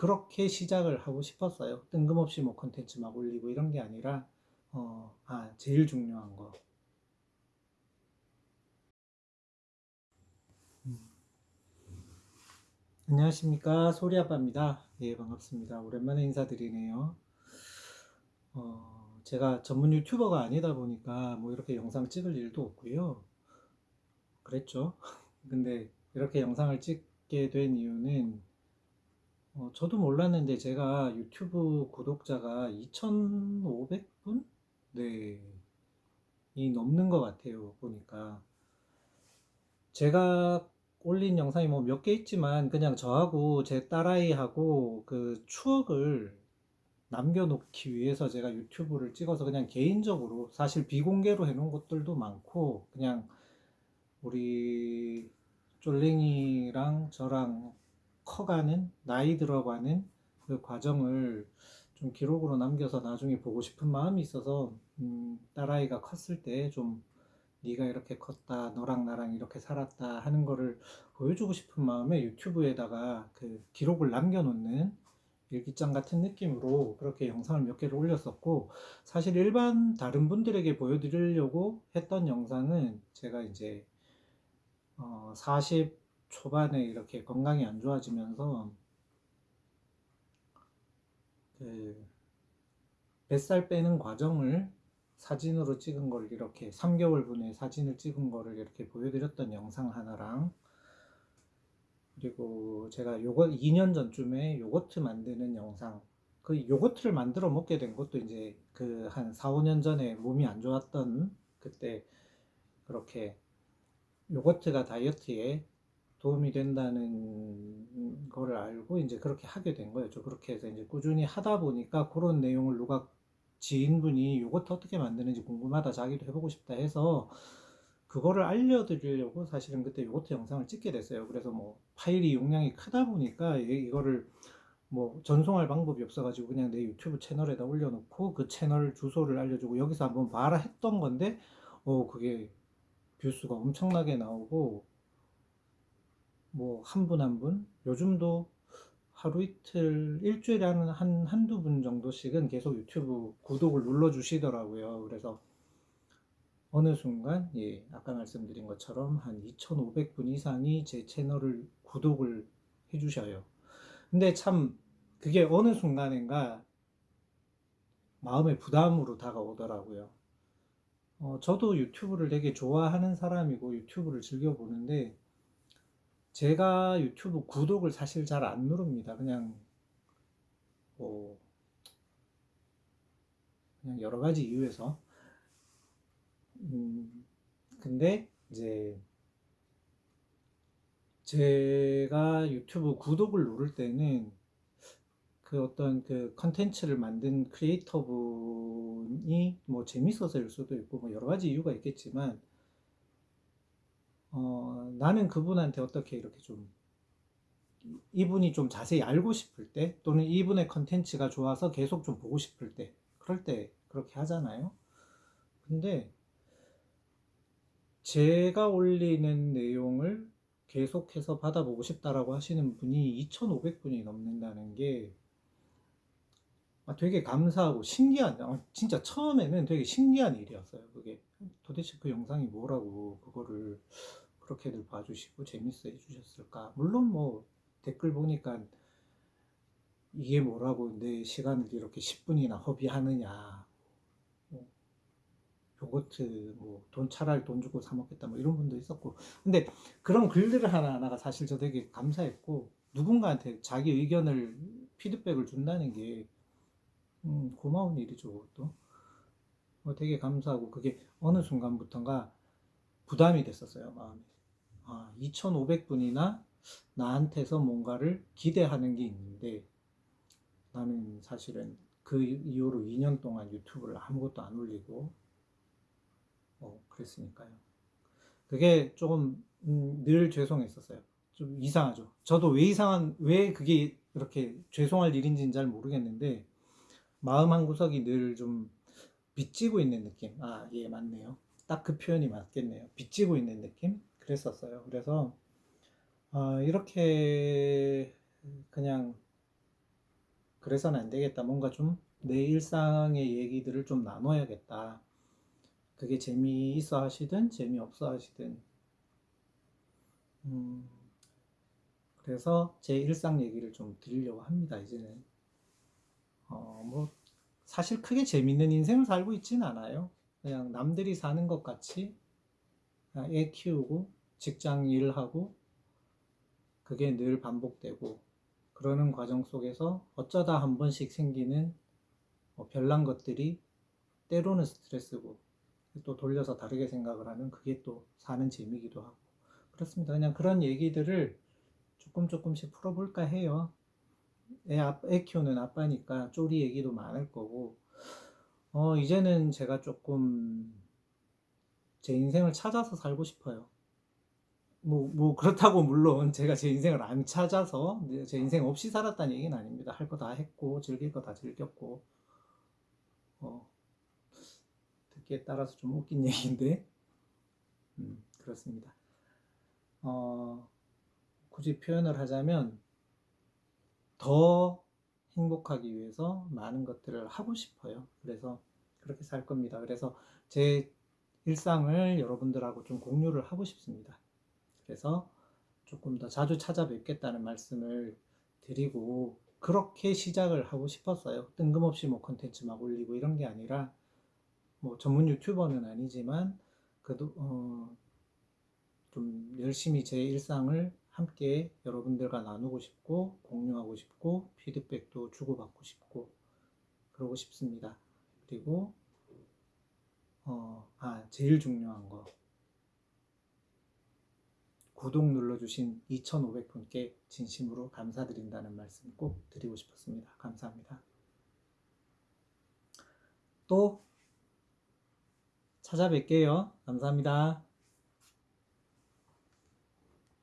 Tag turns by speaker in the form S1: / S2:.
S1: 그렇게 시작을 하고 싶었어요. 뜬금없이 뭐 컨텐츠 막 올리고 이런 게 아니라 어, 아, 제일 중요한 거. 음. 안녕하십니까 소리아빠입니다. 예 반갑습니다. 오랜만에 인사드리네요. 어, 제가 전문 유튜버가 아니다 보니까 뭐 이렇게 영상 찍을 일도 없고요. 그랬죠. 근데 이렇게 영상을 찍게 된 이유는 어, 저도 몰랐는데 제가 유튜브 구독자가 2,500분? 네. 이 넘는 것 같아요. 보니까. 제가 올린 영상이 뭐 몇 개 있지만 그냥 저하고 제 딸아이하고 그 추억을 남겨놓기 위해서 제가 유튜브를 찍어서 그냥 개인적으로 사실 비공개로 해놓은 것들도 많고 그냥 우리 쫄랭이랑 저랑 커가는 나이 들어가는 그 과정을 좀 기록으로 남겨서 나중에 보고 싶은 마음이 있어서 음, 딸아이가 컸을 때 좀 네가 이렇게 컸다 너랑 나랑 이렇게 살았다 하는 거를 보여주고 싶은 마음에 유튜브에다가 그 기록을 남겨놓는 일기장 같은 느낌으로 그렇게 영상을 몇 개를 올렸었고 사실 일반 다른 분들에게 보여드리려고 했던 영상은 제가 이제 어, 40 초반에 이렇게 건강이 안 좋아지면서 그 뱃살 빼는 과정을 사진으로 찍은 걸 이렇게 3개월 분의 사진을 찍은 거를 이렇게 보여드렸던 영상 하나랑 그리고 제가 요거 2년 전쯤에 요거트 만드는 영상 그 요거트를 만들어 먹게 된 것도 이제 그 한 4, 5년 전에 몸이 안 좋았던 그때 그렇게 요거트가 다이어트에 도움이 된다는 거를 알고 이제 그렇게 하게 된 거였죠. 그렇게 해서 이제 꾸준히 하다 보니까 그런 내용을 누가 지인분이 요거트 어떻게 만드는지 궁금하다 자기도 해보고 싶다 해서 그거를 알려드리려고 사실은 그때 요거트 영상을 찍게 됐어요. 그래서 뭐 파일이 용량이 크다 보니까 이거를 뭐 전송할 방법이 없어가지고 그냥 내 유튜브 채널에다 올려놓고 그 채널 주소를 알려주고 여기서 한번 봐라 했던 건데 어 그게 뷰수가 엄청나게 나오고 뭐 한 분 한 분. 요즘도 하루 이틀 일주일에 한, 한 한두 분 정도씩은 계속 유튜브 구독을 눌러 주시더라고요. 그래서 어느 순간 예 아까 말씀드린 것처럼 한 2,500분 이상이 제 채널을 구독을 해 주셔요. 근데 참 그게 어느 순간인가 마음의 부담으로 다가오더라고요. 어, 저도 유튜브를 되게 좋아하는 사람이고 유튜브를 즐겨 보는데 제가 유튜브 구독을 사실 잘 안 누릅니다. 그냥 뭐 그냥 여러 가지 이유에서 음, 근데 이제 제가 유튜브 구독을 누를 때는 그 어떤 그 컨텐츠를 만든 크리에이터 분이 뭐 재밌어서일 수도 있고 뭐 여러 가지 이유가 있겠지만 어, 나는 그분한테 어떻게 이렇게 좀 이분이 좀 자세히 알고 싶을 때 또는 이분의 컨텐츠가 좋아서 계속 좀 보고 싶을 때 그럴 때 그렇게 하잖아요. 근데 제가 올리는 내용을 계속해서 받아보고 싶다라고 하시는 분이 2,500분이 넘는다는 게 아, 되게 감사하고 신기한 어, 진짜 처음에는 되게 신기한 일이었어요 도대체 그 영상이 뭐라고 그거를 그렇게들 봐주시고 재밌어 해주셨을까? 물론 뭐 댓글 보니까 이게 뭐라고 내 시간을 이렇게 10분이나 허비하느냐. 뭐 요거트 뭐 돈 차라리 돈 주고 사 먹겠다 뭐 이런 분도 있었고. 근데 그런 글들 하나하나가 사실 저 되게 감사했고 누군가한테 자기 의견을 피드백을 준다는 게 음, 고마운 일이죠 어, 되게 감사하고 그게 어느 순간부터인가 부담이 됐었어요 마음에 아, 2,500분이나 나한테서 뭔가를 기대하는 게 있는데 나는 사실은 그 이후로 2년 동안 유튜브를 아무것도 안 올리고 어, 그랬으니까요. 그게 조금 음, 늘 죄송했었어요. 좀 이상하죠. 저도 왜 이상한 왜 그게 이렇게 죄송할 일인지는 잘 모르겠는데 마음 한 구석이 늘좀 빚지고 있는 느낌. 아, 예, 맞네요. 딱 그 표현이 맞겠네요. 빚지고 있는 느낌? 그랬었어요. 그래서 어, 이렇게 그냥 그래서는 안 되겠다. 뭔가 좀 내 일상의 얘기들을 좀 나눠야겠다. 그게 재미있어 하시든 재미없어 하시든. 음, 그래서 제 일상 얘기를 좀 드리려고 합니다, 이제는. 어, 뭐, 사실 크게 재밌는 인생을 살고 있진 않아요. 그냥 남들이 사는 것 같이 그냥 애 키우고 직장 일하고 그게 늘 반복되고 그러는 과정 속에서 어쩌다 한 번씩 생기는 뭐 별난 것들이 때로는 스트레스고 또 돌려서 다르게 생각을 하는 그게 또 사는 재미기도 하고 그렇습니다. 그냥 그런 얘기들을 조금 조금씩 풀어볼까 해요. 애, 아- 애 키우는 아빠니까 쪼리 얘기도 많을 거고 어, 이제는 제가 조금 제 인생을 찾아서 살고 싶어요. 뭐, 뭐, 그렇다고 물론 제가 제 인생을 안 찾아서 제 인생 없이 살았다는 얘기는 아닙니다. 할 거 다 했고, 즐길 거 다 즐겼고, 어, 듣기에 따라서 좀 웃긴 얘기인데, 음, 그렇습니다. 어, 굳이 표현을 하자면, 더 행복하기 위해서 많은 것들을 하고 싶어요. 그래서 그렇게 살 겁니다. 그래서 제 일상을 여러분들하고 좀 공유를 하고 싶습니다. 그래서 조금 더 자주 찾아뵙겠다는 말씀을 드리고 그렇게 시작을 하고 싶었어요. 뜬금없이 뭐 컨텐츠 막 올리고 이런 게 아니라 뭐 전문 유튜버는 아니지만 그래도 어, 좀 열심히 제 일상을 함께 여러분들과 나누고 싶고 공유하고 싶고 피드백도 주고받고 싶고 그러고 싶습니다. 그리고 어, 아 제일 중요한 거 구독 눌러주신 2,500분께 진심으로 감사드린다는 말씀 꼭 드리고 싶었습니다. 감사합니다. 또 찾아뵐게요. 감사합니다.